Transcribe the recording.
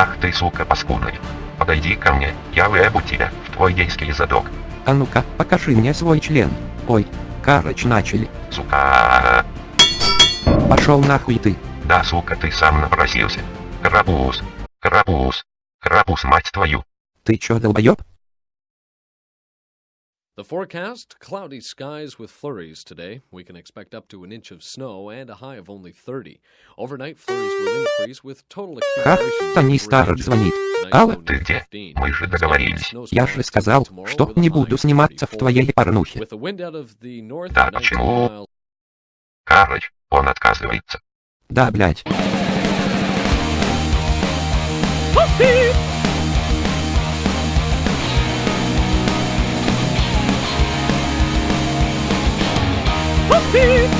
Ах ты, сука паскудная. Подойди ко мне, я выебу тебя в твой гейский задок. А ну-ка, покажи мне свой член. Ой, карыч начали. Сука. Пошел нахуй ты. Да, сука, ты сам напросился. Крапус. Крапус. Крапус, мать твою. Ты чё, долбоёб? The forecast cloudy skies with flurries today. We can expect up to an inch of snow and a high of only 30. Overnight flurries will increase with total accumulation. Старр звонит. Где? Мы же договорились. я же сказал, что не буду сниматься в твоей порнухе. Да, at 19 почему? Карыч, он отказывается. Да, блядь. Beep.